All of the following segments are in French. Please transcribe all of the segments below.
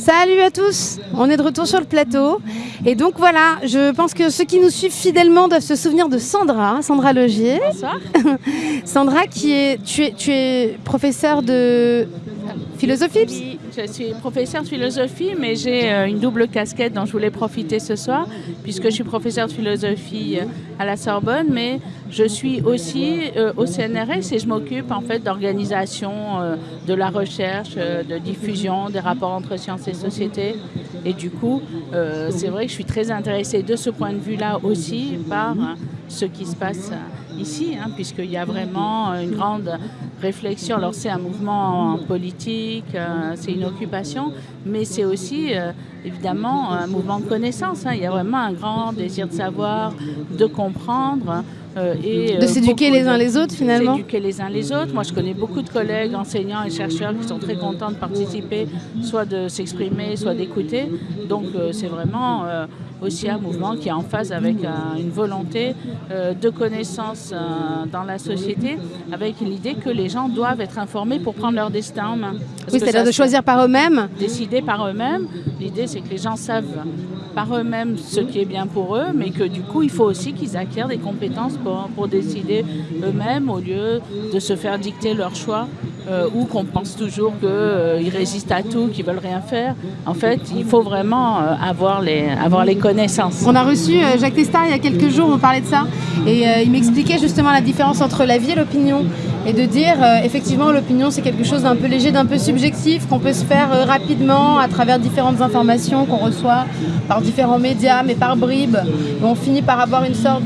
Salut à tous, on est de retour sur le plateau. Et donc voilà, je pense que ceux qui nous suivent fidèlement doivent se souvenir de Sandra, Sandra Logier. Bonsoir. Sandra, qui est, tu es, tu es professeure de philosophie je suis professeure de philosophie, mais j'ai euh, une double casquette dont je voulais profiter ce soir, puisque je suis professeure de philosophie euh, à la Sorbonne, mais je suis aussi euh, au CNRS et je m'occupe en fait d'organisation de la recherche, de diffusion des rapports entre sciences et société. Et du coup, c'est vrai que je suis très intéressée de ce point de vue-là aussi par ce qui se passe ici, hein, puisqu'il y a vraiment une grande réflexion. Alors c'est un mouvement politique, euh, c'est une occupation, mais c'est aussi euh, évidemment un mouvement de connaissance. Hein. Il y a vraiment un grand désir de savoir, de comprendre. Euh, et, de s'éduquer les uns les autres finalement S'éduquer les uns les autres. Moi je connais beaucoup de collègues, enseignants et chercheurs qui sont très contents de participer, soit de s'exprimer, soit d'écouter. Donc c'est vraiment aussi un mouvement qui est en phase avec une volonté de connaissance dans la société, avec l'idée que les gens doivent être informés pour prendre leur destin en main. oui, c'est-à-dire de choisir par eux-mêmes Décider par eux-mêmes. L'idée, c'est que les gens savent par eux-mêmes ce qui est bien pour eux, mais que du coup, il faut aussi qu'ils acquièrent des compétences pour, pour décider eux-mêmes au lieu de se faire dicter leur choix euh, ou qu'on pense toujours qu'ils euh, résistent à tout, qu'ils veulent rien faire. En fait, il faut vraiment euh, avoir, les, avoir les connaissances. On a reçu Jacques Testard il y a quelques jours, on parlait de ça, et il m'expliquait justement la différence entre la vie et l'opinion et de dire effectivement l'opinion c'est quelque chose d'un peu léger, d'un peu subjectif qu'on peut se faire rapidement à travers différentes informations qu'on reçoit par différents médias mais par bribes on finit par avoir une sorte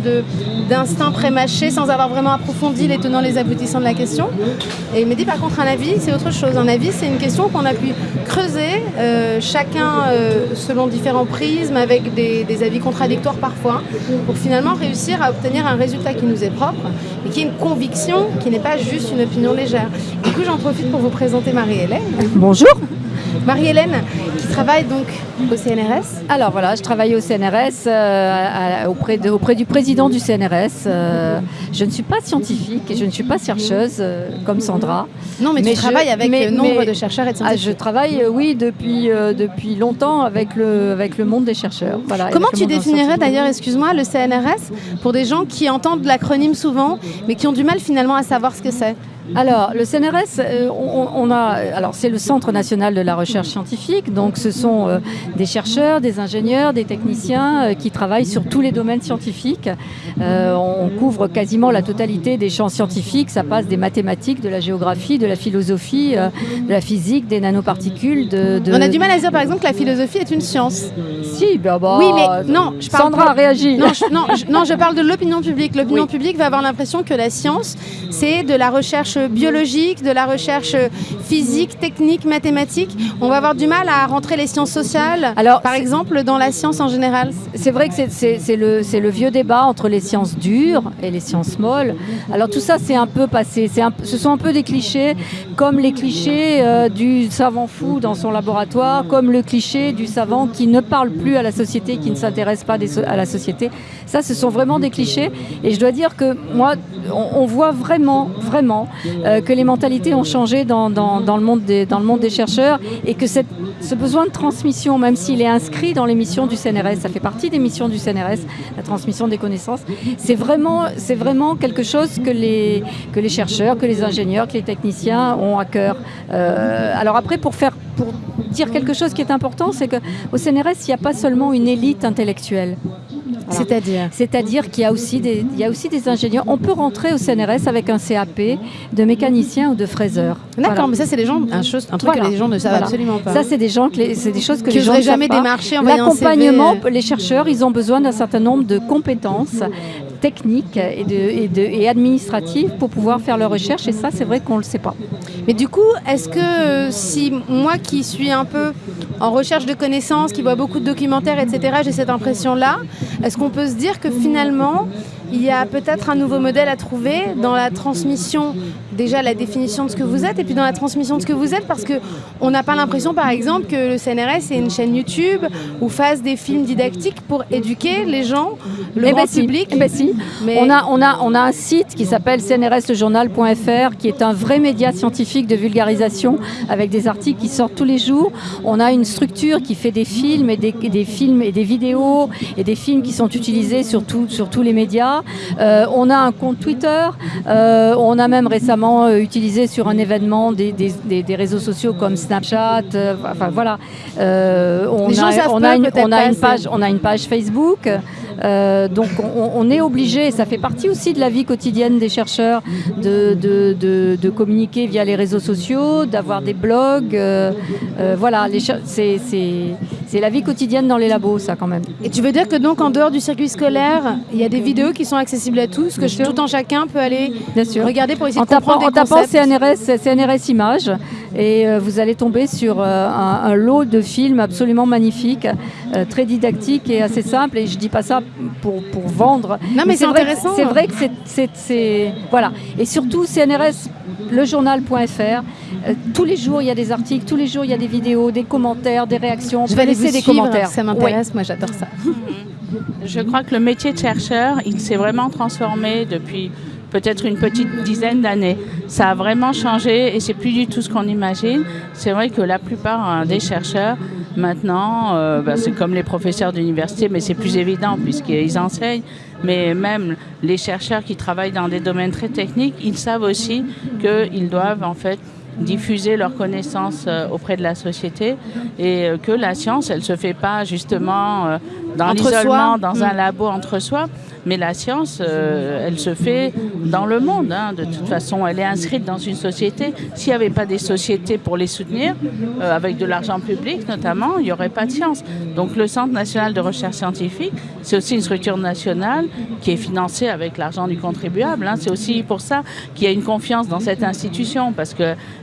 d'instinct prémâché sans avoir vraiment approfondi les tenants les aboutissants de la question. Et il me dit par contre un avis, c'est autre chose. Un avis, c'est une question qu'on a pu creuser, euh, chacun euh, selon différents prismes, avec des, avis contradictoires parfois, pour finalement réussir à obtenir un résultat qui nous est propre et qui est une conviction, qui n'est pas juste une opinion légère. Du coup, j'en profite pour vous présenter Marie-Hélène. Bonjour Marie-Hélène, qui travaille donc au CNRS Alors voilà, je travaille au CNRS euh, auprès, de, auprès, du président du CNRS. Euh, je ne suis pas scientifique et je ne suis pas chercheuse euh, comme Sandra. Non, mais, tu travailles avec mais, nombre de chercheurs et de ah, scientifiques. je travaille, oui, depuis, depuis longtemps avec le, avec le monde des chercheurs. Voilà, Comment tu définirais d'ailleurs, excuse-moi, le CNRS pour des gens qui entendent l'acronyme souvent, mais qui ont du mal finalement à savoir ce que c'est? Alors, le CNRS, euh, on, a, alors c'est le Centre national de la recherche scientifique, donc ce sont euh, des chercheurs, des ingénieurs, des techniciens euh, qui travaillent sur tous les domaines scientifiques. on couvre quasiment la totalité des champs scientifiques, ça passe des mathématiques, de la géographie, de la philosophie, de la physique, des nanoparticules. De, On a du mal à dire par exemple que la philosophie est une science. Si, ben bah, Oui, mais non, je parle Sandra réagit. Non, je, non, je, non, je parle de l'opinion publique. L'opinion publique va avoir l'impression que la science, c'est de la recherche biologique, de la recherche physique, technique, mathématique. On va avoir du mal à rentrer les sciences sociales, Alors, par exemple, dans la science en général. C'est vrai que c'est le, le, vieux débat entre les sciences dures et les sciences molles. Alors tout ça, c'est un peu passé. Un, ce sont un peu des clichés, comme les clichés euh, du savant fou dans son laboratoire, comme le cliché du savant qui ne parle plus à la société, qui ne s'intéresse pas à la société. Ça, ce sont vraiment des clichés. Et je dois dire que moi, on, voit vraiment, vraiment euh, que les mentalités ont changé dans, le monde des, chercheurs et que ce besoin de transmission, même s'il est inscrit dans les missions du CNRS, ça fait partie des missions du CNRS, la transmission des connaissances, c'est vraiment, quelque chose que les, chercheurs, que les ingénieurs, que les techniciens ont à cœur. Euh, alors après, pour pour dire quelque chose qui est important, c'est qu'au CNRS, il n'y a pas seulement une élite intellectuelle. C'est-à-dire C'est-à-dire qu'il y, a aussi des, il y a aussi des ingénieurs. On peut rentrer au CNRS avec un CAP de mécanicien ou de fraiseur. D'accord, mais ça, c'est des gens, un, chose, un truc que les gens ne savent absolument pas. Ça, c'est des, gens c'est des choses que, les gens ne jamais démarché en L'accompagnement, les chercheurs, ils ont besoin d'un certain nombre de compétences techniques et, de, administratives pour pouvoir faire leur recherche. Et ça, c'est vrai qu'on ne le sait pas. Mais du coup, est-ce que si moi qui suis un peu en recherche de connaissances, qui vois beaucoup de documentaires, etc., j'ai cette impression-là, est-ce qu'on peut se dire que finalement, il y a peut-être un nouveau modèle à trouver dans la transmission déjà la définition de ce que vous êtes et puis dans la transmission de ce que vous êtes parce qu'on n'a pas l'impression par exemple que le CNRS est une chaîne YouTube ou fasse des films didactiques pour éduquer les gens, le Eh grand ben si, public. eh ben si. Mais- On, a, on, a, on a un site qui s'appelle cnrslejournal.fr qui est un vrai média scientifique de vulgarisation avec des articles qui sortent tous les jours. On a une structure qui fait des films et des, des films et des vidéos et des films qui sont utilisés sur, tout- sur tous les médias. Euh, on a un compte Twitter. Euh, on a même récemment euh, utilisé sur un événement des, des- des- des réseaux sociaux comme Snapchat. enfin voilà. On, Les gens a, savent on, pas, a une, peut-être on a pas une assez. page, on a une page Facebook. Euh, donc on, on est obligé, ça fait partie aussi de la vie quotidienne des chercheurs, de, de- de- de communiquer via les réseaux sociaux, d'avoir des blogs. euh, euh, voilà, c'est c'est- c'est la vie quotidienne dans les labos, ça quand même. Et tu veux dire que donc en dehors du circuit scolaire, il y a des vidéos qui sont accessibles à tous, que sûr. tout en chacun peut aller Bien sûr. regarder pour essayer En de comprendre tapant, en des tapant concepts. CNRS, CNRS Images, et euh, vous allez tomber sur euh, un, un lot de films absolument magnifiques, euh, très didactiques et assez simples. Et je dis pas ça pour, pour vendre. Non, mais c'est vrai que- intéressant. C'est vrai que c'est-. Voilà. Et surtout, CNRS, lejournal.fr. euh, tous les jours, il y a des articles, tous les jours, il y a des vidéos, des commentaires, des réactions. On Je vais laisser vous des suivre, commentaires. ça m'intéresse, moi j'adore ça. Je crois que le métier de chercheur, il s'est vraiment transformé depuis peut-être une petite dizaine d'années. Ça a vraiment changé et c'est plus du tout ce qu'on imagine. C'est vrai que la plupart hein, des chercheurs, maintenant, euh, bah, c'est comme les professeurs d'université, mais c'est plus évident puisqu'ils enseignent. Mais même les chercheurs qui travaillent dans des domaines très techniques, ils savent aussi qu'ils doivent en fait diffuser leurs connaissances euh, auprès de la société et euh, que la science, elle se fait pas justement euh, dans l'isolement, dans Mm. un labo entre soi, mais la science, euh, elle se fait dans le monde. hein. De toute façon, elle est inscrite dans une société. S'il n'y avait pas des sociétés pour les soutenir, euh, avec de l'argent public notamment, il n'y aurait pas de science. Donc le Centre national de recherche scientifique, c'est aussi une structure nationale qui est financée avec l'argent du contribuable. hein. C'est aussi pour ça qu'il y a une confiance dans cette institution, parce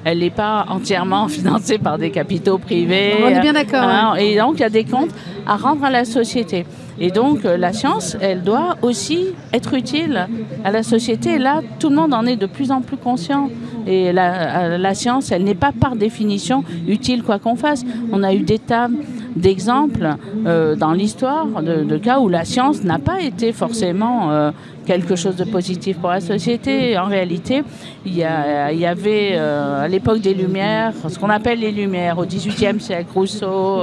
qu'elle n'est pas entièrement financée par des capitaux privés. On est bien d'accord, Hein, et donc, il y a des comptes à rendre à la société. Et donc, euh, la science, elle doit aussi être utile à la société. Et là, tout le monde en est de plus en plus conscient. Et la, euh, la science, elle n'est pas par définition utile quoi qu'on fasse. On a eu des tas d'exemples euh, dans l'histoire de, cas où la science n'a pas été forcément euh, quelque chose de positif pour la société. En réalité, il y, avait euh, à l'époque des Lumières, ce qu'on appelle les Lumières, au XVIIIe siècle, Rousseau,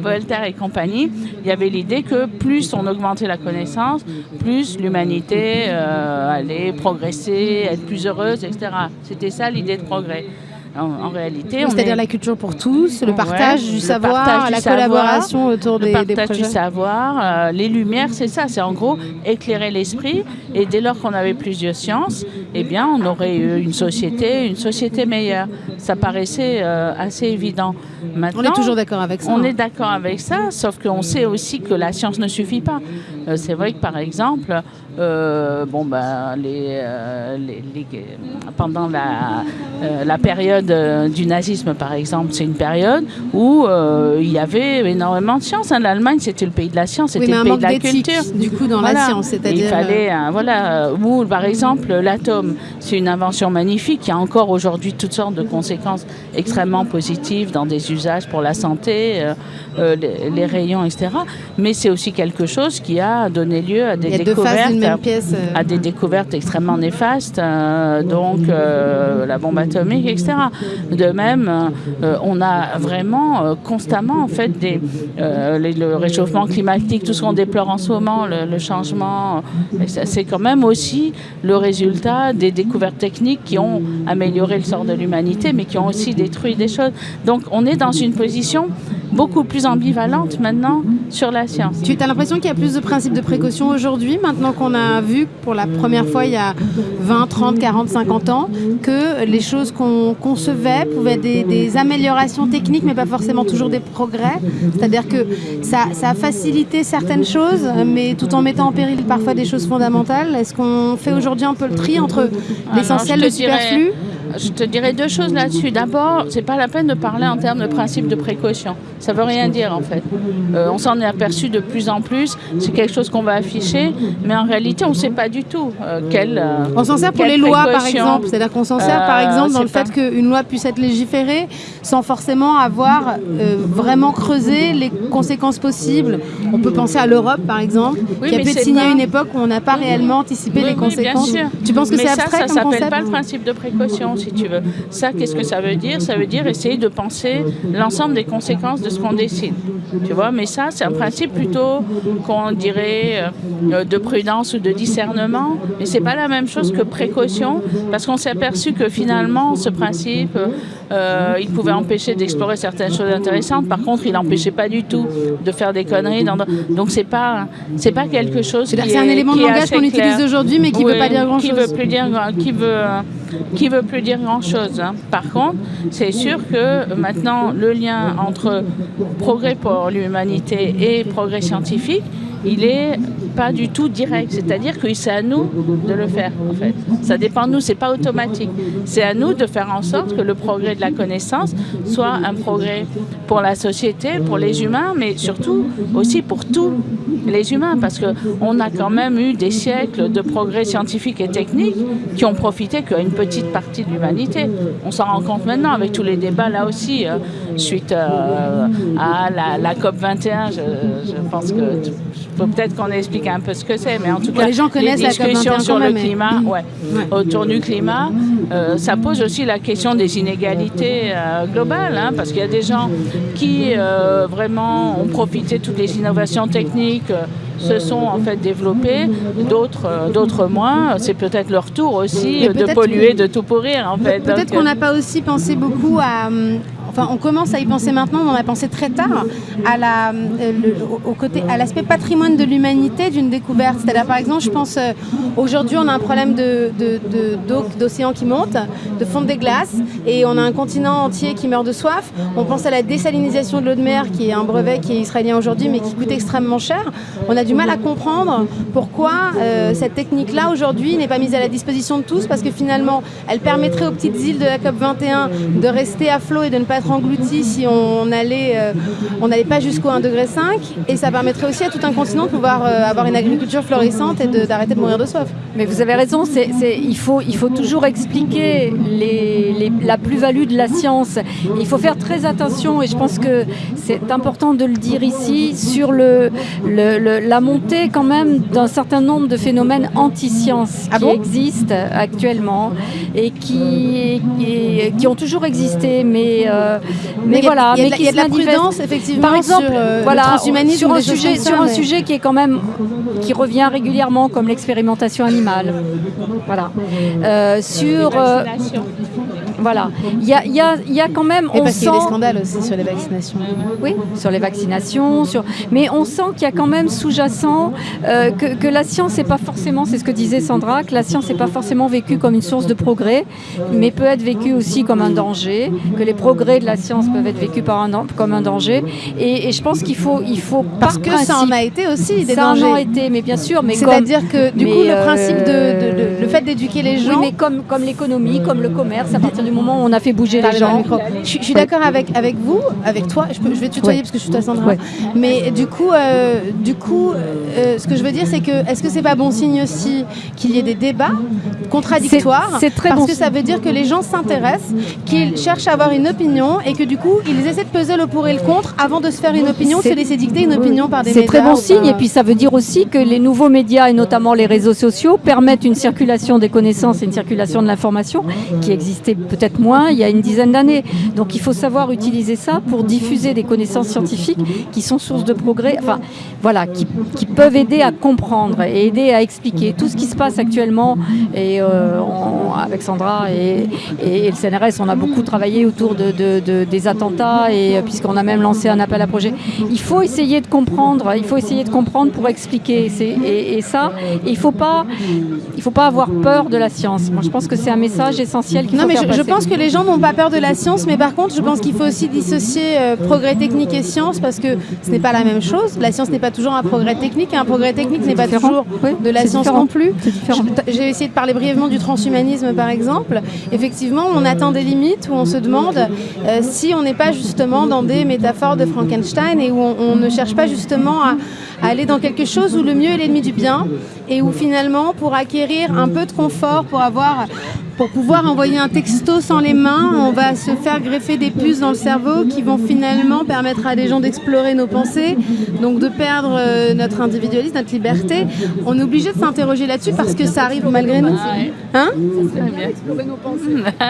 Voltaire et compagnie, il y avait l'idée que plus on augmentait la connaissance, plus l'humanité allait progresser, être plus heureuse, etc. C'était ça l'idée de progrès. En, en réalité, on C'est-à-dire est- la culture pour tous, le Ouais, partage du le savoir, partage du la savoir, collaboration autour le des, des partage du savoir, euh, les lumières, c'est ça, c'est en gros éclairer l'esprit. Et dès lors qu'on avait plus de sciences, eh bien, on aurait eu une société, une société meilleure. Ça paraissait euh, assez évident. On Maintenant, est toujours d'accord avec ça. on hein. est d'accord avec ça, sauf qu'on sait aussi que la science ne suffit pas. Euh, c'est vrai que par exemple, euh, bon, ben, les, les- les- pendant la, la période du nazisme, par exemple, c'est une période où il y avait énormément de science. hein. L'Allemagne, c'était le pays de la science, Oui, c'était mais le un pays de la culture. du coup, dans la science, c'est-à-dire... Il fallait, voilà, ou par exemple l'atome, c'est une invention magnifique qui a encore aujourd'hui toutes sortes de conséquences extrêmement positives dans des usages pour la santé, euh, euh, les, les rayons, etc. Mais c'est aussi quelque chose qui a donné lieu à des découvertes pièce. euh. à des découvertes extrêmement néfastes, euh, donc la bombe atomique, etc. De même, on a vraiment constamment en fait des, les- le réchauffement climatique, tout ce qu'on déplore en ce moment, le, le changement, c'est quand même aussi le résultat des découvertes techniques qui ont amélioré le sort de l'humanité, mais qui ont aussi détruit des choses. Donc on est dans une position beaucoup plus ambivalente maintenant sur la science. Tu as l'impression qu'il y a plus de principes de précaution aujourd'hui, maintenant qu'on a vu pour la première fois il y a 20, 30, 40, 50 ans, que les choses qu'on concevait pouvaient être des, des améliorations techniques, mais pas forcément toujours des progrès? C'est-à-dire que ça, ça a facilité certaines choses, mais tout en mettant en péril parfois des choses fondamentales. Est-ce qu'on fait aujourd'hui un peu le tri entre l'essentiel, non, le superflu? Je te dirais deux choses là-dessus. D'abord, c'est pas la peine de parler en termes de principe de précaution. Ça veut rien dire en fait. Euh, on s'en est aperçu de plus en plus, c'est quelque chose qu'on va afficher, mais en réalité on ne sait pas du tout euh, quelle. Euh, on s'en sert pour les lois par exemple, c'est-à-dire qu'on s'en sert par exemple dans le fait qu'une loi puisse être légiférée sans forcément avoir vraiment creusé les conséquences possibles. On peut penser à l'Europe par exemple, qui a être signée à une époque où on n'a pas réellement anticipé les conséquences. Bien sûr. Tu penses que c'est abstrait ça, ça s'appelle pas le principe de précaution si tu veux. Ça, qu'est-ce que ça veut dire? Ça veut dire essayer de penser l'ensemble des conséquences de ce qu'on décide. Tu vois, mais ça, c'est un principe plutôt qu'on dirait euh, de prudence ou de discernement, mais c'est pas la même chose que précaution, parce qu'on s'est aperçu que finalement, ce principe, euh, il pouvait empêcher d'explorer certaines choses intéressantes. Par contre, il n'empêchait pas du tout de faire des conneries. Donc, c'est pas, c'est pas quelque chose. C'est un élément de langage qu'on utilise aujourd'hui, mais qui ne veut pas dire grand chose. Qui veut plus dire, qui veut, qui veut plus dire grand chose. Hein. Par contre, c'est sûr que maintenant, le lien entre progrès pour l'humanité et progrès scientifique, il est pas du tout direct. C'est-à-dire que c'est à nous de le faire, en fait. Ça dépend de nous, c'est pas automatique. C'est à nous de faire en sorte que le progrès de la connaissance soit un progrès pour la société, pour les humains, mais surtout aussi pour tous les humains, parce qu'on a quand même eu des siècles de progrès scientifiques et techniques qui ont profité qu'à une petite partie de l'humanité. On s'en rend compte maintenant avec tous les débats là aussi, euh, suite euh, à la, COP 21. Je, je pense que peut-être qu'on explique un peu ce que c'est, mais en tout cas, les, gens connaissent discussions sur le climat, ouais, autour du climat, euh, ça pose aussi la question des inégalités euh, globales, hein, parce qu'il y a des gens qui euh, vraiment ont profité de toutes les innovations techniques se sont en fait développés, d'autres d'autres moins. C'est peut-être leur tour aussi de polluer, de tout pourrir en fait. Peut-être qu'on n'a pas aussi pensé beaucoup à, on commence à y penser maintenant, on a pensé très tard, à euh, au côté, à l'aspect patrimoine de l'humanité d'une découverte. C'est-à-dire, par exemple, je pense, euh, aujourd'hui, on a un problème d'océan qui monte, de fonte des glaces, et on a un continent entier qui meurt de soif. On pense à la désalinisation de l'eau de mer, qui est un brevet qui est israélien aujourd'hui, mais qui coûte extrêmement cher. On a du mal à comprendre pourquoi euh, cette technique-là, aujourd'hui, n'est pas mise à la disposition de tous, parce que finalement, elle permettrait aux petites îles de la COP 21 de rester à flot et de ne pas être englouti si on euh, on n'allait pas jusqu'au 1,5 degré et ça permettrait aussi à tout un continent de pouvoir euh, avoir une agriculture florissante et d'arrêter de, mourir de soif. Mais vous avez raison, c'est, il, faut, il faut toujours expliquer les, la plus-value de la science. Il faut faire très attention et je pense que c'est important de le dire ici sur le, la montée quand même d'un certain nombre de phénomènes anti-science ah qui existent actuellement et qui, qui, ont toujours existé, mais euh, mais, voilà, mais qui y a de la prudence effectivement par exemple, sur euh, voilà, sur un sujet, sur un sujet qui est quand même qui revient régulièrement comme l'expérimentation animale. Voilà. Euh, sur euh, voilà. Il y a, y, a, y a, quand même. Et on parce qu'il y a des scandales aussi sur les vaccinations. Oui, sur les vaccinations. Sur... Mais on sent qu'il y a quand même sous-jacent euh, que, que, la science n'est pas forcément, c'est ce que disait Sandra, que la science n'est pas forcément vécue comme une source de progrès, mais peut être vécue aussi comme un danger, que les progrès de la science peuvent être vécus par un, comme un danger. Et, et je pense qu'il faut, il faut Parce que ça en a été aussi des ça dangers. Ça en a été, mais bien sûr. C'est-à-dire que du coup, le principe de, de, le fait d'éduquer les gens. Oui, mais comme, comme l'économie, comme le commerce, à partir du moment où on a fait bouger les gens. Je, suis d'accord avec, avec vous, avec toi. Je, je vais tutoyer parce que je suis toi Sandra. Mais du coup, euh, du coup euh, ce que je veux dire, c'est que est-ce que c'est pas bon signe aussi qu'il y ait des débats contradictoires? C'est très Parce que ça veut dire que les gens s'intéressent, qu'ils cherchent à avoir une opinion et que du coup, ils essaient de peser le pour et le contre avant de se faire une opinion, de se laisser dicter une opinion par des médias. C'est très bon signe. Et puis ça veut dire aussi que les nouveaux médias et notamment les réseaux sociaux permettent une circulation des connaissances et une circulation de l'information qui existait peut-être moins il y a une dizaine d'années. Donc il faut savoir utiliser ça pour diffuser des connaissances scientifiques qui sont source de progrès, enfin voilà, qui, peuvent aider à comprendre et aider à expliquer tout ce qui se passe actuellement. Et euh, avec Sandra et, le CNRS, on a beaucoup travaillé autour de, des attentats et euh, puisqu'on a même lancé un appel à projet. Il faut essayer de comprendre, il faut essayer de comprendre pour expliquer. Et, et, ça, il ne faut, pas, il faut pas avoir peur de la science. Moi, je pense que c'est un message essentiel qu'il faut non, mais je, pense que les gens n'ont pas peur de la science, mais par contre, je pense qu'il faut aussi dissocier euh, progrès technique et science parce que ce n'est pas la même chose. La science n'est pas toujours un progrès technique et un progrès technique n'est pas toujours de la science non plus. J'ai essayé de parler brièvement du transhumanisme, par exemple. Effectivement, on atteint des limites où on se demande euh, si on n'est pas justement dans des métaphores de Frankenstein et où on, ne cherche pas justement à, à aller dans quelque chose où le mieux est l'ennemi du bien et où finalement, pour acquérir un peu de confort, pour avoir pour pouvoir envoyer un texto sans les mains, on va se faire greffer des puces dans le cerveau qui vont finalement permettre à des gens d'explorer nos pensées, donc de perdre euh, notre individualisme, notre liberté. On est obligé de s'interroger là-dessus parce que ça arrive malgré nous. Hein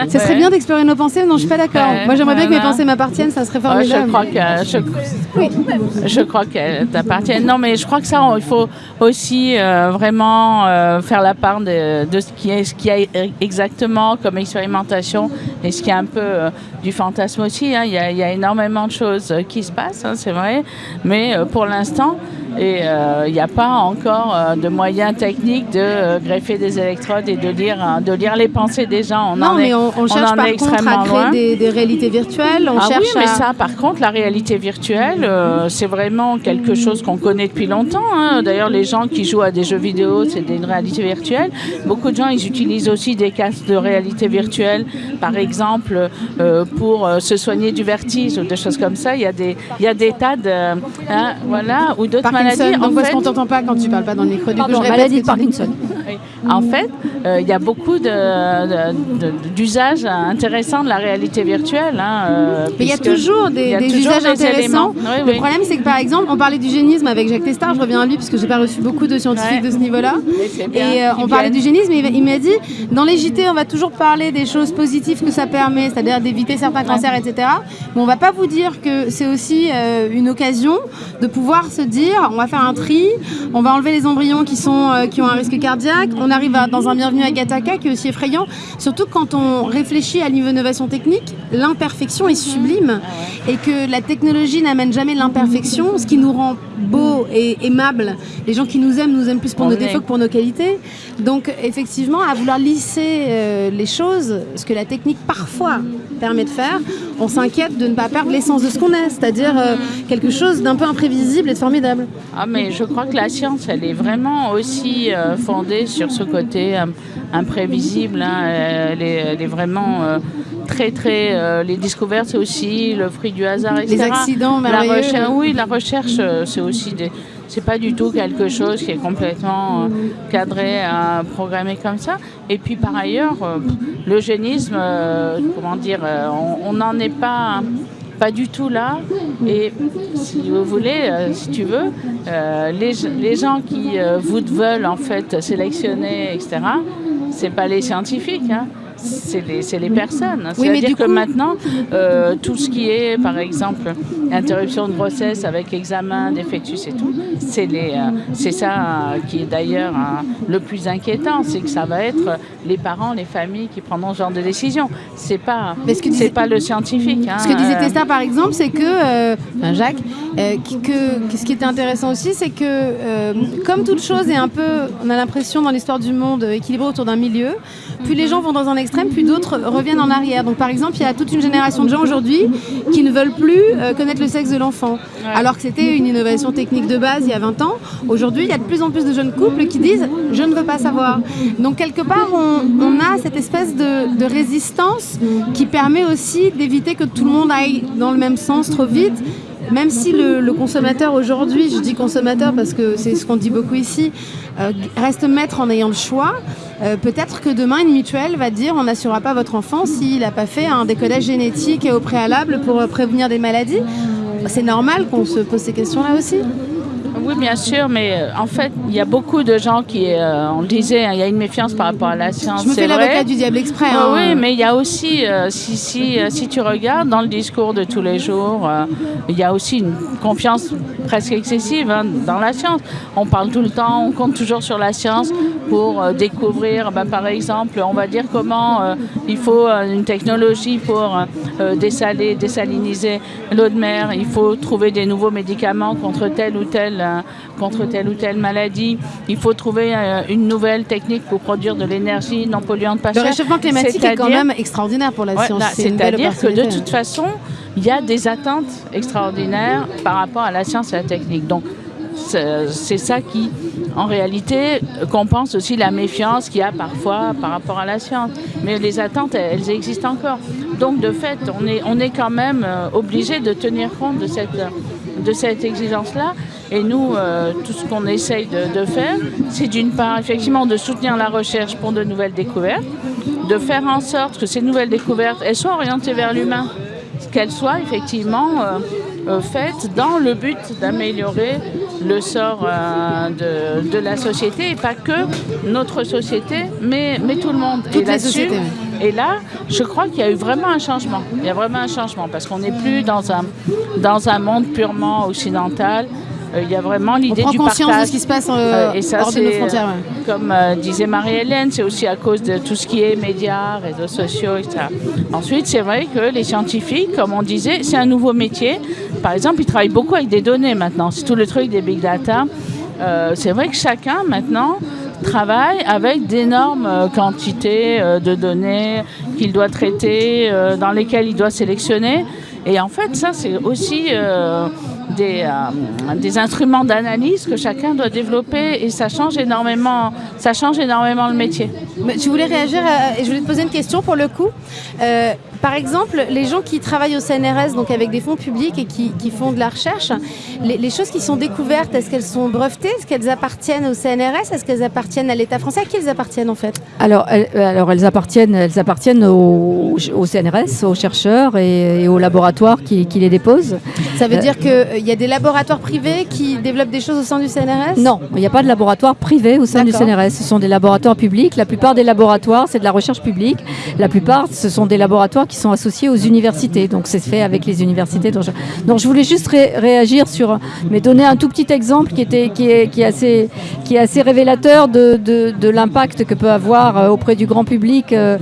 Ça serait bien d'explorer nos pensées Non, je suis pas d'accord. Moi, j'aimerais bien que mes pensées m'appartiennent, ça serait formidable. je crois que je, crois qu'elles t'appartiennent. Non, mais je crois que ça, il faut aussi euh, vraiment euh, faire la part de, de, ce qui est, ce qui a exactement comme expérimentation et ce qui est un peu euh, du fantasme aussi. Hein. Il, y a, énormément de choses euh, qui se passent, hein, c'est vrai, mais euh, pour l'instant, et il n'y a pas encore de moyens techniques de greffer des électrodes et de lire, hein, de lire les pensées des gens. On non, mais on, on cherche par contre à créer des, réalités virtuelles. On ah cherche oui, mais ça, par contre, la réalité virtuelle, c'est vraiment quelque chose qu'on connaît depuis longtemps. D'ailleurs, les gens qui jouent à des jeux vidéo, c'est des réalités virtuelles. Beaucoup de gens, ils utilisent aussi des casques de réalité virtuelle, par exemple, euh, pour euh, se soigner du vertige ou des choses comme ça. Il y a des, il y a des tas de, hein, voilà, ou d'autres maladies. Donc, en fait, qu'on t'entend pas quand tu parles pas dans le micro. Du coup, je maladie de Parkinson. En fait, euh, il y a beaucoup d'usages intéressants de la réalité virtuelle. Hein, Mais il y a toujours des, usages intéressants. le problème, c'est que par exemple, on parlait du génisme avec Jacques Testard. Je reviens à lui parce que j'ai pas reçu beaucoup de scientifiques de ce niveau-là. Et on parlait du génisme. Et il m'a dit, dans les JT, on va toujours parler des choses positives que ça permet, c'est-à-dire d'éviter certains cancers, etc. Mais on va pas vous dire que c'est aussi euh, une occasion de pouvoir se dire, on va faire un tri, on va enlever les embryons qui, sont, euh, qui ont un risque cardiaque, on arrive dans un bienvenu à Gataka qui est aussi effrayant, surtout quand on réfléchit à l'innovation technique, l'imperfection est sublime et que la technologie n'amène jamais l'imperfection, ce qui nous rend beau et aimable. Les gens qui nous aiment nous aiment plus pour nos défauts que pour nos qualités. Donc effectivement, à vouloir lisser euh, les choses, ce que la technique parfois permet de faire, on s'inquiète de ne pas perdre l'essence de ce qu'on est, c'est-à-dire euh, quelque chose d'un peu imprévisible et de formidable. Ah mais je crois que la science, elle est vraiment aussi euh, fondée sur ce côté imprévisible. Hein. Elle, est, vraiment très très les découvertes c'est aussi le fruit du hasard etc. les accidents la recherche, oui la recherche c'est aussi des c'est pas du tout quelque chose qui est complètement euh, cadré, euh, programmé comme ça. Et puis par ailleurs, euh, l'eugénisme, comment dire, on n'en est pas pas du tout là. Et si vous voulez, si tu veux, les, les, gens qui vous veulent en fait sélectionner, etc., c'est pas les scientifiques. Hein c'est les, les, personnes. C'est-à-dire que maintenant, euh, tout ce qui est, par exemple, interruption de grossesse avec examen d'effectus et tout, c'est euh, ça qui est d'ailleurs hein, le plus inquiétant, c'est que ça va être les parents, les familles qui prendront ce genre de décision. C'est pas, c'est pas le scientifique. Hein, ce que disait euh. Testa, par exemple, c'est que, Jacques, que, ce qui était intéressant aussi, c'est que comme toute chose est un peu, on a l'impression dans l'histoire du monde équilibrée autour d'un milieu, plus les gens vont dans un extrême, puis d'autres reviennent en arrière. Donc par exemple, il y a toute une génération de gens aujourd'hui qui ne veulent plus euh, connaître le sexe de l'enfant. Alors que c'était une innovation technique de base il y a 20 ans. Aujourd'hui, il y a de plus en plus de jeunes couples qui disent je ne veux pas savoir. Donc quelque part, on, a cette espèce de, résistance qui permet aussi d'éviter que tout le monde aille dans le même sens trop vite même si le, consommateur aujourd'hui, je dis consommateur parce que c'est ce qu'on dit beaucoup ici, euh, reste maître en ayant le choix, euh, peut-être que demain, une mutuelle va dire on n'assurera pas votre enfant s'il n'a pas fait un décodage génétique au préalable pour euh, prévenir des maladies. C'est normal qu'on se pose ces questions-là aussi. Oui, bien sûr, mais euh, en fait, il y a beaucoup de gens qui, euh, on le disait, hein, il y a une méfiance par rapport à la science. Je me fais l'avocat du diable exprès. Hein. oui, mais il y a aussi, euh, si, si, si, tu regardes dans le discours de tous les jours, il y a aussi une confiance presque excessive hein, dans la science. On parle tout le temps, on compte toujours sur la science pour découvrir, ben, par exemple, on va dire comment il faut une technologie pour dessaler, désaliniser l'eau de mer, il faut trouver des nouveaux médicaments contre tel ou tel euh, contre telle ou telle maladie. Il faut trouver euh, une nouvelle technique pour produire de l'énergie non polluante pas Le réchauffement climatique est quand même extraordinaire pour la Ouais, science. belle C'est-à-dire que de toute façon, il y a des attentes extraordinaires par rapport à la science et la technique. Donc, c'est ça qui, en réalité, compense aussi la méfiance qu'il y a parfois par rapport à la science. Mais les attentes, elles, elles existent encore. Donc, de fait, on est, on est quand même euh, obligé de tenir compte de cette, de cette exigence-là. Et nous, euh, tout ce qu'on essaye de, de faire, c'est d'une part, effectivement, de soutenir la recherche pour de nouvelles découvertes, de faire en sorte que ces nouvelles découvertes, elles soient orientées vers l'humain, qu'elles soient effectivement euh, euh, faites dans le but d'améliorer le sort de, de la société, et pas que notre société, mais, mais tout le monde. Toutes et les sociétés, et là, je crois qu'il y a eu vraiment un changement. Il y a vraiment un changement parce qu'on n'est plus dans un, dans un monde purement occidental. Euh, il y a vraiment On l'idée du conscience partage. de ce qui se passe euh, et ça, hors de nos frontières. euh, Comme euh, disait Marie-Hélène, c'est aussi à cause de tout ce qui est médias, réseaux sociaux, etc. Ensuite, c'est vrai que les scientifiques, comme on disait, c'est un nouveau métier. Par exemple, ils travaillent beaucoup avec des données maintenant. C'est tout le truc des big data. C'est vrai que chacun maintenant travaille avec d'énormes euh, quantités euh, de données qu'il doit traiter, euh, dans lesquelles il doit sélectionner. Et en fait, ça, c'est aussi des, des instruments d'analyse que chacun doit développer et ça change énormément, ça change énormément le métier. Je voulais réagir et je voulais te poser une question pour le coup. Par exemple, les gens qui travaillent au CNRS, donc avec des fonds publics et qui, qui font de la recherche, les, les choses qui sont découvertes, est-ce qu'elles sont brevetées? Est-ce qu'elles appartiennent au CNRS Est-ce qu'elles appartiennent à l'État français? À qui elles appartiennent en fait? Alors, elles, euh, alors elles appartiennent, elles appartiennent au, au CNRS, aux chercheurs et, et aux laboratoires qui, qui les déposent. Ça veut Euh, dire qu'il y a des laboratoires privés qui développent des choses au sein du CNRS Non, il n'y a pas de laboratoire privé au sein du. CNRS. Ce sont des laboratoires publics. La plupart des laboratoires, c'est de la recherche publique. La plupart, ce sont des laboratoires qui sont associés aux universités. Donc, c'est fait avec les universités. Donc, je, donc, je voulais juste ré- réagir sur, mais donner un tout petit exemple qui, était, qui, est, qui, est, assez, qui est assez révélateur de, de, l'impact que peut avoir euh, auprès du grand public euh,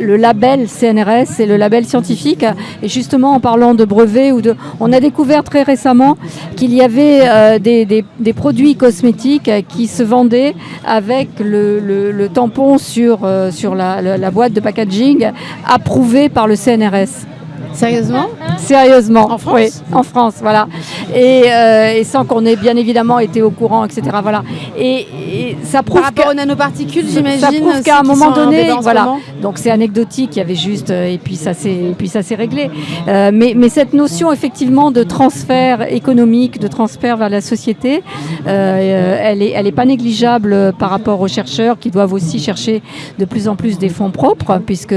le label CNRS et le label scientifique. Et justement, en parlant de brevets, ou de, on a découvert très récemment qu'il y avait euh, des, des- produits cosmétiques qui se vendaient avec le, le- tampon sur, sur la, la- la boîte de packaging approuvé par le CNRS. Sérieusement Sérieusement. En France Oui, en France, voilà. Et, euh, et sans qu'on ait bien évidemment été au courant, etc. Voilà. Et, et ça prouve Par rapport que- aux nanoparticules, j'imagine. ça prouve aussi, qu'à un moment donné, voilà. moment. Donc c'est anecdotique, il y avait juste, euh, et puis ça s'est, et puis ça s'est réglé. Euh, mais, mais cette notion effectivement de transfert économique, de transfert vers la société, euh, elle est, elle est pas négligeable par rapport aux chercheurs qui doivent aussi chercher de plus en plus des fonds propres, puisque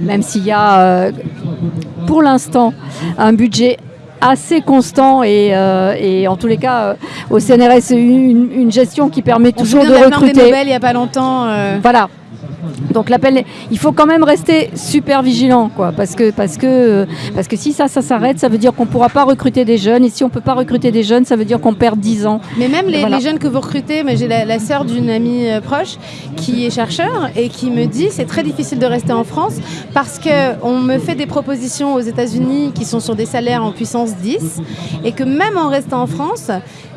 même s'il y a, pour l'instant, un budget assez constant et, euh, et en tous les cas euh, au CNRS une, une gestion qui permet toujours de plainte des recruter. Nobel il n'y a pas longtemps. euh, Voilà. Donc l'appel, il faut quand même rester super vigilant, quoi, parce que parce que parce que si ça ça s'arrête, ça veut dire qu'on pourra pas recruter des jeunes, et si on peut pas recruter des jeunes, ça veut dire qu'on perd 10 ans. Mais même les, Voilà. les jeunes que vous recrutez, mais j'ai la, la sœur d'une amie euh, proche qui est chercheur et qui me dit c'est très difficile de rester en France parce que on me fait des propositions aux États-Unis qui sont sur des salaires en puissance 10 et que même en restant en France,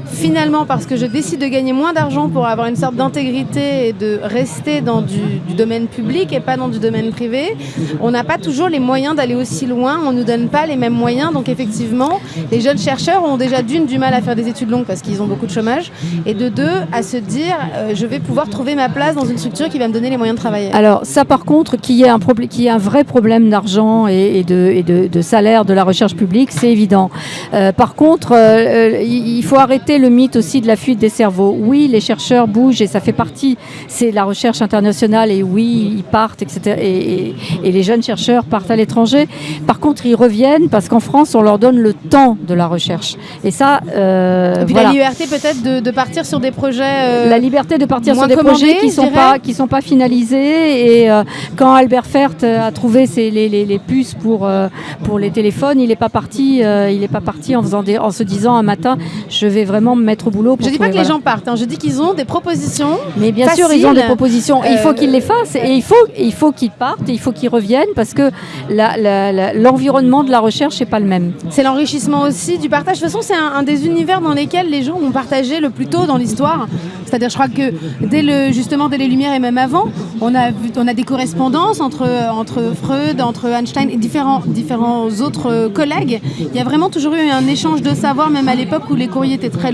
finalement parce que je décide de gagner moins d'argent pour avoir une sorte d'intégrité et de rester dans du, domaine public et pas dans du domaine privé, on n'a pas toujours les moyens d'aller aussi loin, on nous donne pas les mêmes moyens. Donc effectivement, les jeunes chercheurs ont déjà d'une du mal à faire des études longues parce qu'ils ont beaucoup de chômage et de deux à se dire euh, je vais pouvoir trouver ma place dans une structure qui va me donner les moyens de travailler. Alors ça par contre, qu'il y ait un y ait un vrai problème d'argent et, de, salaire de la recherche publique, c'est évident. Euh, par contre, euh, il faut arrêter le mythe aussi de la fuite des cerveaux. Oui, les chercheurs bougent et ça fait partie, c'est la recherche internationale et oui, ils partent, etc. Et, et- et les jeunes chercheurs partent à l'étranger. Par contre, ils reviennent parce qu'en France, on leur donne le temps de la recherche. Et ça, euh, et puis voilà. la liberté peut-être de, de partir sur des projets. euh, La liberté de partir sur des projets qui sont dirais. pas qui sont pas finalisés et euh, quand Albert Fert euh, a trouvé ses, les, les- les puces pour euh, pour les téléphones, il n'est pas parti euh, il pas parti en faisant des, en se disant un matin je vais vraiment me mettre au boulot. Pour je dis pas que les voilà. gens partent, hein, je dis qu'ils ont des propositions. Mais bien sûr, ils ont des propositions. Et il faut euh, qu'ils les fassent. et il faut, il faut qu'ils partent, et il faut qu'ils reviennent parce que l'environnement de la recherche n'est pas le même. C'est l'enrichissement aussi du partage. De toute façon, c'est un, un des univers dans lesquels les gens ont partagé le plus tôt dans l'histoire. C'est-à-dire, je crois que dès le, justement dès les Lumières et même avant, on a, vu, on a des correspondances entre, entre Freud, entre Einstein et différents, différents autres euh, collègues. Il y a vraiment toujours eu un échange de savoir, même à l'époque où les courriers étaient très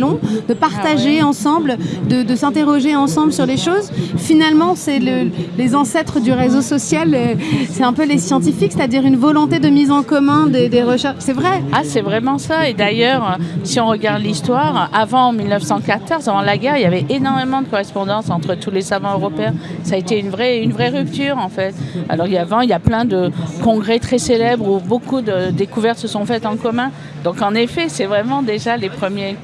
de partager ensemble, de, de s'interroger ensemble sur les choses. Finalement, c'est le- les ancêtres du réseau social, euh, c'est un peu les scientifiques, c'est-à-dire une volonté de mise en commun des, des recherches. C'est vrai. Ah, c'est vraiment ça. Et d'ailleurs, si on regarde l'histoire, avant 1914, avant la guerre, il y avait énormément de correspondance entre tous les savants européens. Ça a été une vraie, une vraie rupture, en fait. Alors, il y a, avant, il y a plein de congrès très célèbres où beaucoup de découvertes se sont faites en commun. Donc, en effet, c'est vraiment déjà les premiers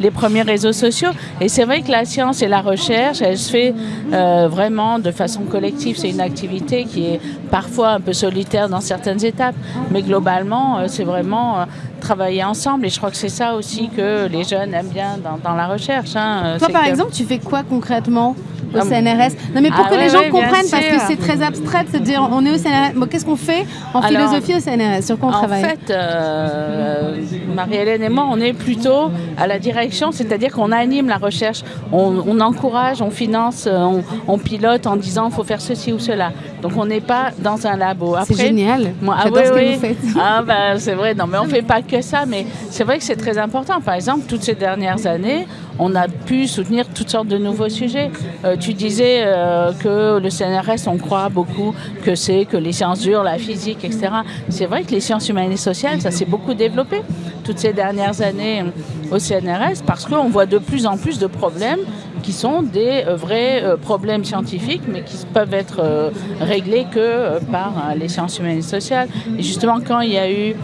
les premiers réseaux sociaux. Et c'est vrai que la science et la recherche, elle se fait euh, vraiment de façon collective. C'est une activité qui est parfois un peu solitaire dans certaines étapes, mais globalement, euh, c'est vraiment euh, travailler ensemble. Et je crois que c'est ça aussi que les jeunes aiment bien dans, dans la recherche. hein. Toi, par que- exemple, tu fais quoi concrètement? Au Ah, CNRS Non, mais pour ah que ouais, les gens ouais, comprennent, parce que c'est très abstrait de se dire on est au CNRS. Bon, Qu'est-ce qu'on fait en Alors, philosophie au CNRS Sur quoi on En travaille? fait, euh, Marie-Hélène et moi, on est plutôt à la direction, c'est-à-dire qu'on anime la recherche, on, on encourage, on finance, euh, on, on pilote en disant il faut faire ceci ou cela. Donc on n'est pas dans un labo. C'est génial. moi, ah oui, ce que oui. vous faites. Ah ben c'est vrai, non mais on fait pas que ça, mais c'est vrai que c'est très important. Par exemple, toutes ces dernières années, on a pu soutenir toutes sortes de nouveaux sujets. Euh, tu disais euh, que le CNRS, on croit beaucoup que c'est que les sciences dures, la physique, etc. C'est vrai que les sciences humaines et sociales, ça s'est beaucoup développé toutes ces dernières années au CNRS parce qu'on voit de plus en plus de problèmes qui sont des euh, vrais euh, problèmes scientifiques, mais qui peuvent être euh, réglés que par les sciences humaines et sociales. Et justement, quand il y a eu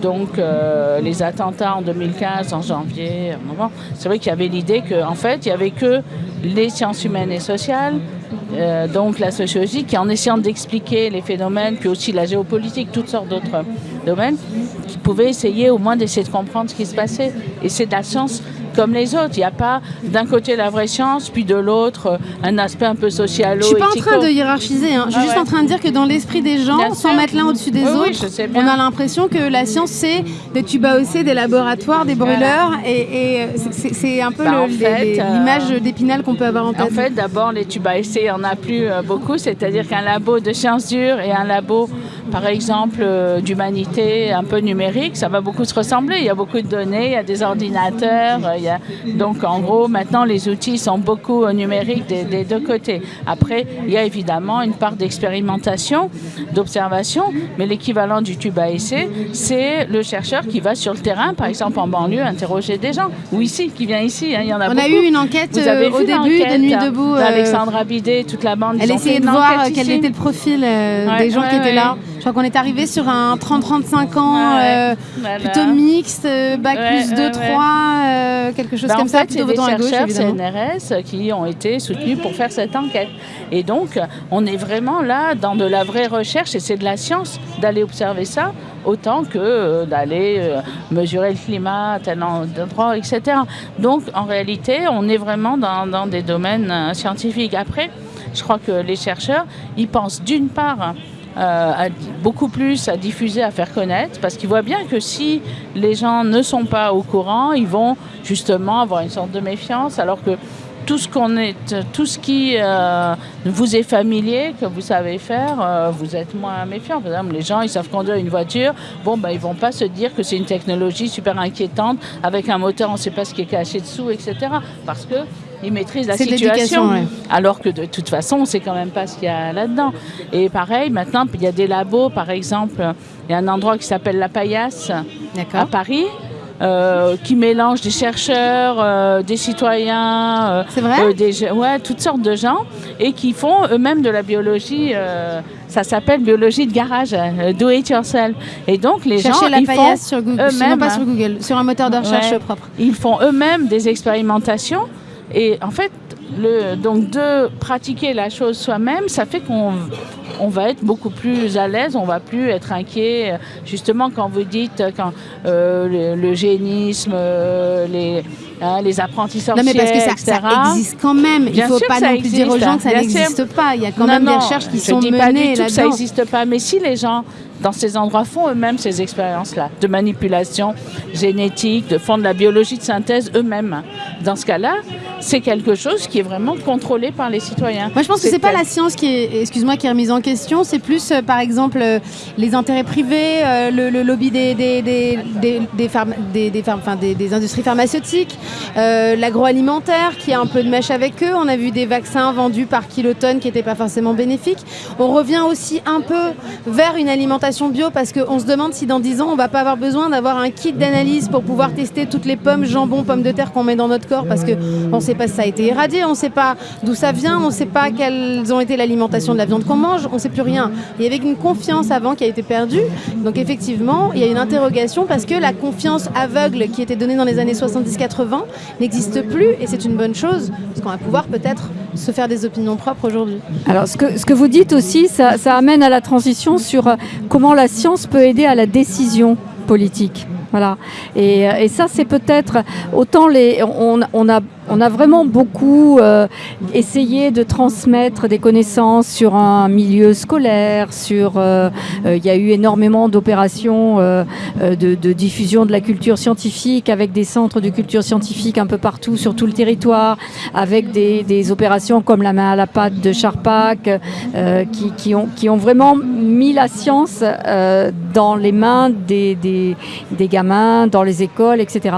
donc les attentats en 2015, en janvier, c'est vrai qu'il y avait l'idée qu'en fait, il y avait que les sciences humaines et sociales, donc la sociologie, qui en essayant d'expliquer les phénomènes, puis aussi la géopolitique, toutes sortes d'autres domaines, qui pouvaient essayer au moins d'essayer de comprendre ce qui se passait. Et c'est de la science comme les autres. Il n'y a pas d'un côté la vraie science, puis de l'autre euh, un aspect un peu socialo Je suis pas en train de hiérarchiser, hein. je suis Ah juste ouais. en train de dire que dans l'esprit des gens, Bien sans sûr. mettre l'un au-dessus des Oui, autres, on a l'impression que la science c'est des tubes à hausser, des laboratoires, des brûleurs, et, et, euh, c'est- un peu Bah, euh, l'image d'épinal qu'on peut avoir en tête. En fait, d'abord, les tubes à essai, il n'y en a plus euh, beaucoup. C'est-à-dire qu'un labo de sciences dures et un labo, par exemple, euh, d'humanité un peu numérique, ça va beaucoup se ressembler. Il y a beaucoup de données, il y a des ordinateurs. euh, il y a... Donc, en gros, maintenant, les outils sont beaucoup numériques des, des deux côtés. Après, il y a évidemment une part d'expérimentation, d'observation, mais l'équivalent du tube à essai, c'est le chercheur qui va sur le terrain, par exemple en banlieue, interroger des gens. Ou ici, qui vient ici. hein, il y en a On a eu une enquête Vous avez euh, au début de Nuit debout. d'Alexandra Bidet, toute la bande. Elle essayait de voir quel était le profil euh, Ouais, des gens qui étaient ouais. là. Je crois qu'on est arrivé sur un 30-35 ans, Ouais, euh, Voilà. plutôt mixte, euh, bac Ouais, plus 2, ouais, 3, ouais. euh, quelque chose Ben, comme en ça, fait, plutôt des gauche chercheurs évidemment. CNRS qui ont été soutenus pour faire cette enquête. Et donc, on est vraiment là dans de la vraie recherche et c'est de la science d'aller observer ça autant que euh, d'aller euh, mesurer le climat à tel en- endroit, etc. Donc, en réalité, on est vraiment dans, dans des domaines euh, scientifiques. Après, je crois que les chercheurs, ils pensent d'une part euh, à- beaucoup plus à diffuser, à faire connaître, parce qu'ils voient bien que si les gens ne sont pas au courant, ils vont justement avoir une sorte de méfiance, alors que tout ce qu'on est, tout ce qui euh, vous est familier, que vous savez faire, euh, vous êtes moins méfiant. Par exemple, les gens, ils savent conduire une voiture. Bon, ben, ils vont pas se dire que c'est une technologie super inquiétante avec un moteur, on ne sait pas ce qui est caché dessous, etc. Parce que ils maîtrisent la situation. ouais. Alors que de toute façon, on ne sait quand même pas ce qu'il y a là-dedans. Et pareil, maintenant, il y a des labos, par exemple, il y a un endroit qui s'appelle La Paillasse à. Paris. euh, qui mélange des chercheurs, euh, des citoyens, euh, vrai des, ouais, toutes sortes de gens, et qui font eux-mêmes de la biologie. ça s'appelle biologie de garage, do it yourself. Et donc les Cherchez gens, la ils font paillasse sur Google, eux-mêmes, pas sur Google, sur un moteur de recherche Ouais. propre. Ils font eux-mêmes des expérimentations et en fait, donc de pratiquer la chose soi-même, ça fait qu'on on va être beaucoup plus à l'aise, on va plus être inquiet. Justement, quand vous dites quand euh, le, génisme, euh, les, hein, les apprentis sorciers, Non, mais parce que ça, etc. ça existe quand même. Il ne faut sûr pas non plus dire aux gens que ça n'existe pas. Il y a quand Non, même non, des recherches qui je sont dis pas du menées tout que ça n'existe pas, mais si les gens dans ces endroits font eux-mêmes ces expériences-là de manipulation génétique, de font de la biologie de synthèse eux-mêmes, dans ce cas-là, c'est quelque chose qui est vraiment contrôlé par les citoyens. Moi, je pense que c'est pas la science qui est, excuse-moi, qui est remise en question. C'est plus, euh, par exemple, euh, les intérêts privés, euh, le, lobby des des des des, des, des, industries pharmaceutiques, l'agroalimentaire qui a un peu de mèche avec eux. On a vu des vaccins vendus par kilotonnes qui n'étaient pas forcément bénéfiques. On revient aussi un peu vers une alimentation bio parce qu'on se demande si dans 10 ans on va pas avoir besoin d'avoir un kit d'analyse pour pouvoir tester toutes les pommes, jambon, pommes de terre qu'on met dans notre corps parce que on ne sait pas si ça a été irradié, on ne sait pas d'où ça vient, on ne sait pas quelles ont été l'alimentation de la viande qu'on mange, ne sait plus rien. Il y avait une confiance avant qui a été perdue. Donc effectivement, il y a une interrogation parce que la confiance aveugle qui était donnée dans les années 70-80 n'existe plus et c'est une bonne chose parce qu'on va pouvoir peut-être se faire des opinions propres aujourd'hui. Alors, ce que, ce que vous dites aussi, ça, ça amène à la transition sur euh, comment la science peut aider à la décision politique. Voilà. Et, euh, et ça, c'est peut-être autant les. On, on a, on a vraiment beaucoup euh, essayé de transmettre des connaissances sur un milieu scolaire, sur. euh, euh, Il y a eu énormément d'opérations de, diffusion de la culture scientifique avec des centres de culture scientifique un peu partout sur tout le territoire, avec des, opérations comme la main à la pâte de Charpak, euh, qui, ont, vraiment mis la science dans les mains des, gamins, dans les écoles, etc.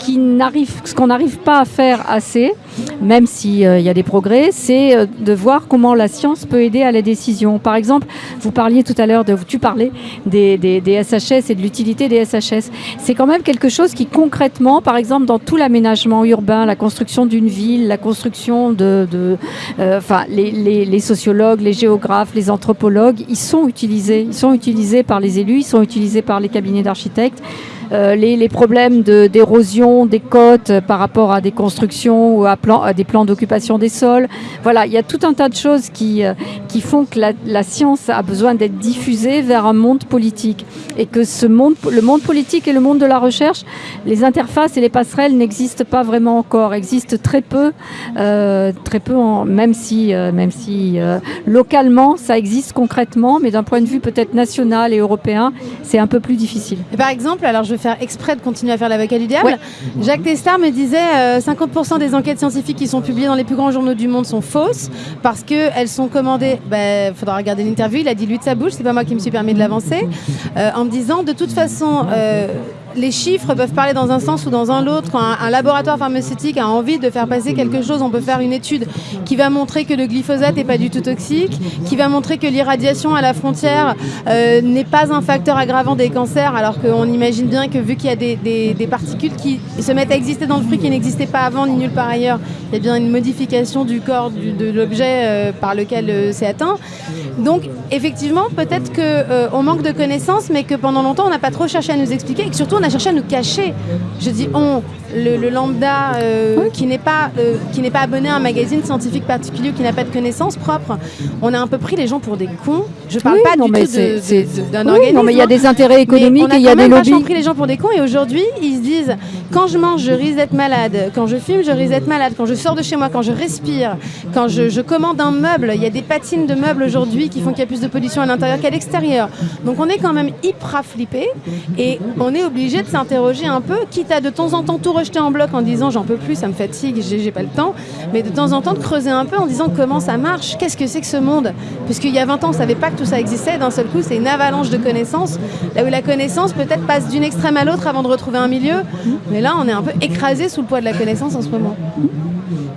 ce qu'on n'arrive pas à faire assez, même s'il y a des progrès, c'est euh, de voir comment la science peut aider à la décision. Par exemple, vous parliez tout à l'heure, de, tu parlais des, SHS et de l'utilité des SHS. C'est quand même quelque chose qui concrètement, par exemple, dans tout l'aménagement urbain, la construction d'une ville, la construction de, euh, enfin, les sociologues, les géographes, les anthropologues, ils sont utilisés. Ils sont utilisés par les élus, ils sont utilisés par les cabinets d'architectes. Euh, les, problèmes d'érosion des côtes par rapport à des constructions ou à, des plans d'occupation des sols. Voilà, il y a tout un tas de choses qui, euh, qui font que la, science a besoin d'être diffusée vers un monde politique et que ce monde, le monde politique et le monde de la recherche, les interfaces et les passerelles n'existent pas vraiment encore, existent très peu, euh, très peu, même si, même si localement ça existe concrètement, mais d'un point de vue peut-être national et européen, c'est un peu plus difficile. Par exemple, alors je faire exprès de continuer à faire l'avocat du diable. Ouais. Jacques Testard me disait euh, 50% des enquêtes scientifiques qui sont publiées dans les plus grands journaux du monde sont fausses parce qu'elles sont commandées. Il faudra regarder l'interview. Il a dit lui de sa bouche, c'est pas moi qui me suis permis de l'avancer, euh, en me disant de toute façon. Les chiffres peuvent parler dans un sens ou dans un autre. Quand un, laboratoire pharmaceutique a envie de faire passer quelque chose, on peut faire une étude qui va montrer que le glyphosate n'est pas du tout toxique, qui va montrer que l'irradiation à la frontière euh, n'est pas un facteur aggravant des cancers, alors qu'on imagine bien que vu qu'il y a des, particules qui se mettent à exister dans le fruit qui n'existaient pas avant ni nulle part ailleurs, il y a bien une modification du corps de l'objet euh, par lequel euh, c'est atteint. Donc effectivement, peut-être qu'on manque de connaissances, mais que pendant longtemps, on n'a pas trop cherché à nous expliquer et surtout, on a cherché à nous cacher. Je dis on, le, le lambda euh, qui n'est pas, euh, qui n'est pas abonné à un magazine scientifique particulier ou qui n'a pas de connaissances propres, on a un peu pris les gens pour des cons. Je parle Oui, pas non, du mais tout d'un oui, organisme. non, mais il y a hein. des intérêts Mais économiques on a et il y a des même vachement lobbies. pris les gens pour des cons et aujourd'hui ils se disent quand je mange je risque d'être malade, quand je fume je risque d'être malade, quand je sors de chez moi, quand je respire, quand je, je commande un meuble, il y a des patines de meubles aujourd'hui qui font qu'il y a plus de pollution à l'intérieur qu'à l'extérieur. Donc on est quand même hyper flippé et on est obligé de s'interroger un peu, quitte à de temps en temps tout rejeter en bloc en disant j'en peux plus, ça me fatigue, j'ai pas le temps, mais de temps en temps de creuser un peu en disant comment ça marche, qu'est-ce que c'est que ce monde? Puisqu'il y a 20 ans on savait pas que tout ça existait, d'un seul coup c'est une avalanche de connaissances, là où la connaissance peut-être passe d'une extrême à l'autre avant de retrouver un milieu, mais là on est un peu écrasé sous le poids de la connaissance en ce moment.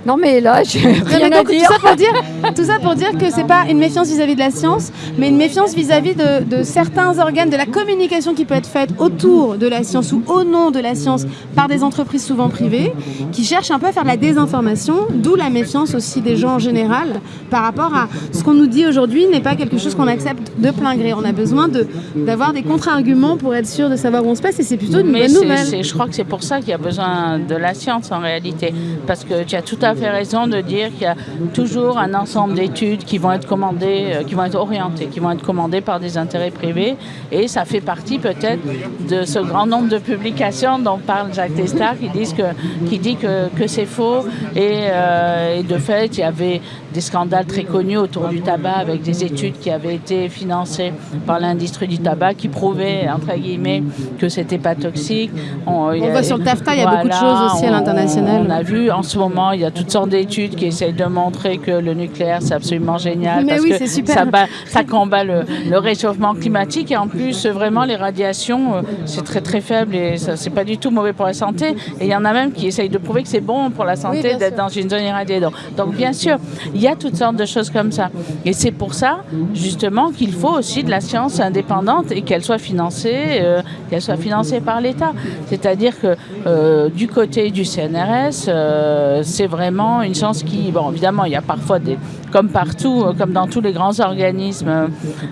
Non, mais là, j'ai rien mais à donc, dire. Tout ça pour dire, tout ça pour dire que c'est pas une méfiance vis-à-vis de la science, mais une méfiance vis-à-vis de, de certains organes, de la communication qui peut être faite autour de la science ou au nom de la science par des entreprises souvent privées, qui cherchent un peu à faire de la désinformation, d'où la méfiance aussi des gens en général par rapport à ce qu'on nous dit aujourd'hui n'est pas quelque chose qu'on accepte de plein gré. On a besoin de- d'avoir des contre-arguments pour être sûr de savoir où on se passe et c'est plutôt une Mais bonne nouvelle. je crois que c'est pour ça qu'il y a besoin de la science en réalité. Parce que tu as tout à fait raison de dire qu'il y a toujours un ensemble d'études qui vont être commandées, euh, qui vont être orientées, qui vont être commandées par des intérêts privés. Et ça fait partie peut-être de ce grand nombre de publications dont parle Jacques Testard qui, disent que, qui dit que, que c'est faux. Et, euh, et de fait, il y avait des scandales très connus autour du tabac avec des études qui avaient été financées par l'industrie du tabac qui prouvaient, entre guillemets, que c'était pas toxique. On, voit sur le TAFTA, il y a beaucoup de choses aussi à l'international. On, a vu en ce moment, il y a toutes sortes d'études qui essayent de montrer que le nucléaire, c'est absolument génial Mais parce oui, que super. ça, bat, ça combat le, le, réchauffement climatique et en plus, vraiment, les radiations, euh, c'est très très faible et c'est pas du tout mauvais pour la santé. Et il y en a même qui essayent de prouver que c'est bon pour la santé oui, d'être dans une zone irradiée. Donc, donc, bien sûr, il y a toutes sortes de choses comme ça. Et c'est pour ça, justement, qu'il faut aussi de la science indépendante et qu'elle soit financée, euh, qu'elle soit financée par l'État. C'est-à-dire que euh, du côté du CNRS, euh, c'est vraiment une science qui, bon, évidemment, il y a parfois des, comme partout, comme dans tous les grands organismes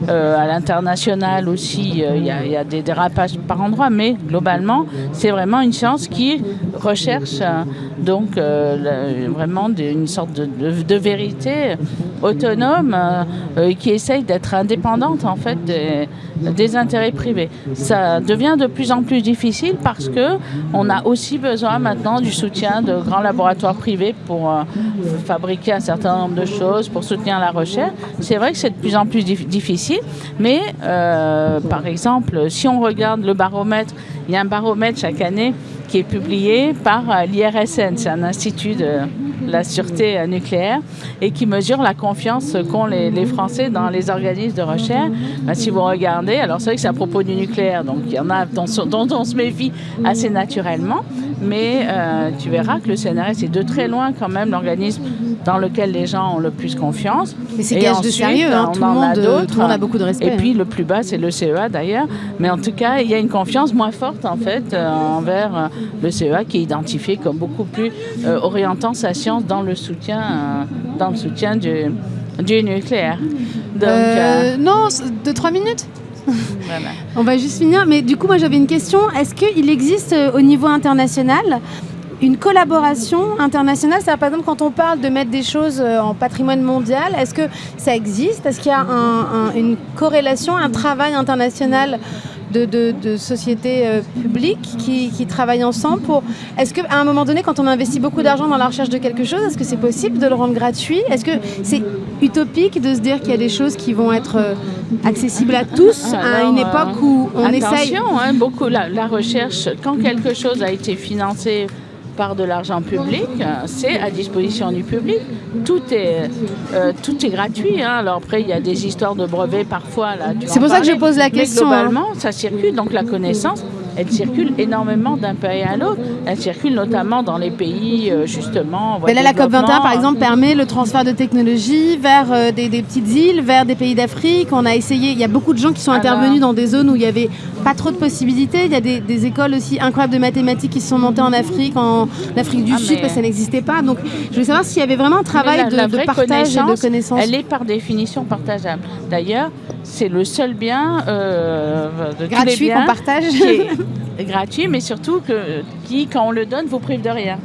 euh, à l'international aussi, il y, a, il y, a des dérapages par endroits, mais globalement, c'est vraiment une science qui recherche donc le, vraiment de, une sorte de, de, de vérité autonome euh, qui essaye d'être indépendante en fait des, des, intérêts privés. Ça devient de plus en plus difficile parce que on a aussi besoin maintenant du soutien de grands laboratoires privés pour euh, fabriquer un certain nombre de choses, pour soutenir la recherche. C'est vrai que c'est de plus en plus dif difficile, mais euh, par exemple, si on regarde le baromètre, il y a un baromètre chaque année qui est publié par l'IRSN, c'est un institut de la sûreté nucléaire et qui mesure la confiance qu'ont les, les, Français dans les organismes de recherche. Ben, si vous regardez, alors c'est vrai que c'est à propos du nucléaire, donc il y en a dont, dont on se méfie assez naturellement, mais euh, tu verras que le CNRS est de très loin quand même l'organisme dans lequel les gens ont le plus confiance. Mais c'est gage de sérieux, hein, tout, le monde, tout le monde a beaucoup de respect. Et puis le plus bas, c'est le CEA d'ailleurs, mais en tout cas, il y a une confiance moins forte en fait euh, envers le CEA qui est identifié comme beaucoup plus euh, orientant sa science dans le soutien, euh, dans le soutien du, du nucléaire. Donc, euh, non, de trois minutes voilà. On va juste finir, mais du coup, moi j'avais une question. Est-ce qu'il existe au niveau international une collaboration internationale C'est-à-dire, par exemple, quand on parle de mettre des choses en patrimoine mondial, est-ce que ça existe? Est-ce qu'il y a un, un, une corrélation, un travail international de, de, de sociétés euh, publiques qui, qui, travaillent ensemble pour. Est-ce qu'à un moment donné, quand on investit beaucoup d'argent dans la recherche de quelque chose, est-ce que c'est possible de le rendre gratuit? Est-ce que c'est utopique de se dire qu'il y a des choses qui vont être euh, accessibles à tous Alors, à une époque où on attention, essaye hein, beaucoup la, la recherche, quand quelque chose a été financé par de l'argent public, c'est à disposition du public. Tout est, euh, tout est gratuit. Hein. Alors après, il y a des histoires de brevets parfois. C'est pour ça que je pose la question. Mais globalement, hein. ça circule, donc la connaissance, elle circule énormément d'un pays à l'autre. Elle circule notamment dans les pays, euh, justement. Mais là, la COP21, par exemple, permet le transfert de technologie vers euh, des, des, petites îles, vers des pays d'Afrique. On a essayé, il y a beaucoup de gens qui sont Alors, intervenus dans des zones où il n'y avait pas trop de possibilités. Il y a des, des, écoles aussi incroyables de mathématiques qui se sont montées en Afrique, en Afrique du ah, Sud, parce que ça n'existait pas. Donc, je voulais savoir s'il y avait vraiment un travail la, de, la de, partage et de connaissances. Elle est par définition partageable. D'ailleurs, c'est le seul bien euh, de gratuit qu'on partage. Qui est gratuit, mais surtout que, qui, quand on le donne, vous prive de rien.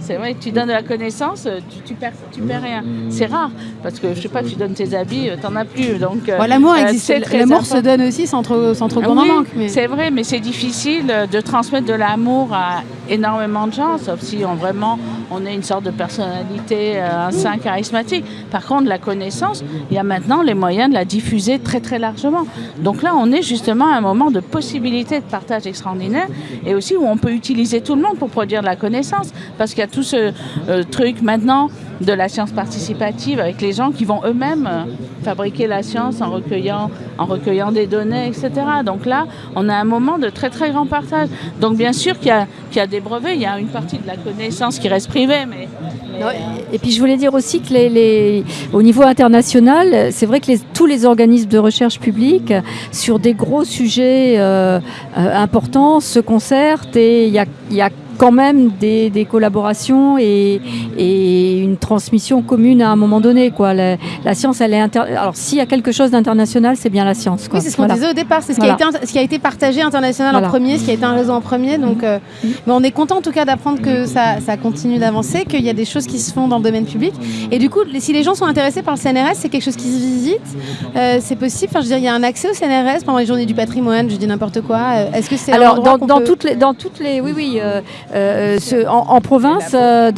C'est vrai, tu donnes de la connaissance, tu, tu, perds, tu perds rien. C'est rare, parce que je sais pas, tu donnes tes habits, t'en as plus. Donc, bon, l'amour existe, l'amour se donne aussi sans trop, sans trop qu'on oui, en manque. Mais... C'est vrai, mais c'est difficile de transmettre de l'amour à énormément de gens, sauf si on vraiment on est une sorte de personnalité, un saint charismatique. Par contre, la connaissance, il y a maintenant les moyens de la diffuser très très largement. Donc là, on est justement à un moment de possibilité de partage extraordinaire et aussi où on peut utiliser tout le monde pour produire de la connaissance, parce qu'il y a tout ce euh, truc maintenant de la science participative avec les gens qui vont eux-mêmes euh, fabriquer la science en recueillant, en recueillant des données, etc. Donc là, on a un moment de très très grand partage. Donc bien sûr qu'il y, qu y, a des brevets, il y a une partie de la connaissance qui reste privée, mais... Non, et puis je voulais dire aussi que les, les, au niveau international, c'est vrai que les, tous les organismes de recherche publique, sur des gros sujets euh, euh, importants, se concertent et il y a, y a quand même des, des collaborations et, et une, transmission commune à un moment donné. Quoi. La, la science, elle est inter... Alors, s'il y a quelque chose d'international, c'est bien la science. Quoi. Oui, c'est ce qu'on Voilà. disait au départ, c'est ce, Voilà. qui a été, ce qui a été partagé international Voilà. en premier, ce qui a été un réseau en premier. Donc, euh, mais on est content en tout cas d'apprendre que ça, ça continue d'avancer, qu'il y a des choses qui se font dans le domaine public. Et du coup, si les gens sont intéressés par le CNRS, c'est quelque chose qui se visite, euh, c'est possible. Enfin, je veux dire, il y a un accès au CNRS pendant les journées du patrimoine, je dis n'importe quoi. Euh, Est-ce que c'est Alors, dans, qu'on dans peut- toutes les, dans toutes les, oui, oui, euh, euh, en, province, euh,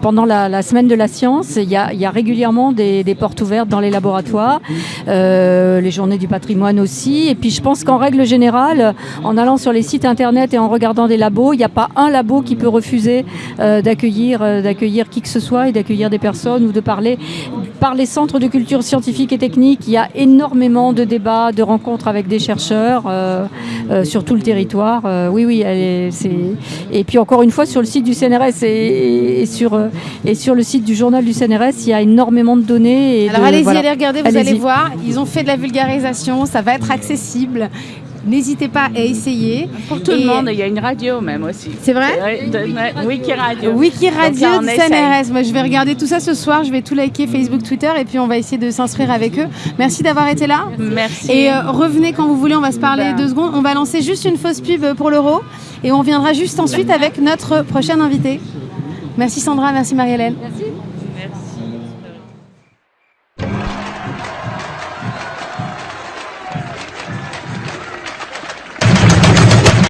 pendant la, semaine de la science, il y a, régulièrement des, portes ouvertes dans les laboratoires, euh, les journées du patrimoine aussi. Et puis, je pense qu'en règle générale, en allant sur les sites internet et en regardant des labos, il n'y a pas un labo qui peut refuser d'accueillir, qui que ce soit et d'accueillir des personnes ou de parler. Par les centres de culture scientifique et technique, il y a énormément de débats, de rencontres avec des chercheurs sur tout le territoire. Oui, oui, c'est. Puis encore une fois, sur le site du CNRS et, et sur, euh, et sur le site du journal du CNRS, il y a énormément de données. Et Alors allez-y, voilà. allez regarder, vous allez voir. Ils ont fait de la vulgarisation, ça va être accessible. N'hésitez pas à essayer. Pour tout Et- le monde, il y a une radio même aussi. C'est vrai Ouais, de- ouais, Wiki Radio. Wiki essaye. CNRS. Moi, je vais regarder tout ça ce soir. Je vais tout liker Facebook, Twitter, et puis on va essayer de s'inscrire avec eux. Merci d'avoir été là. Merci. Et euh, revenez quand vous voulez. On va se parler Ben. deux secondes. On va lancer juste une fausse pub pour l'euro, et on viendra juste ensuite avec notre prochaine invité. Merci Sandra, merci Marie-Hélène. Merci.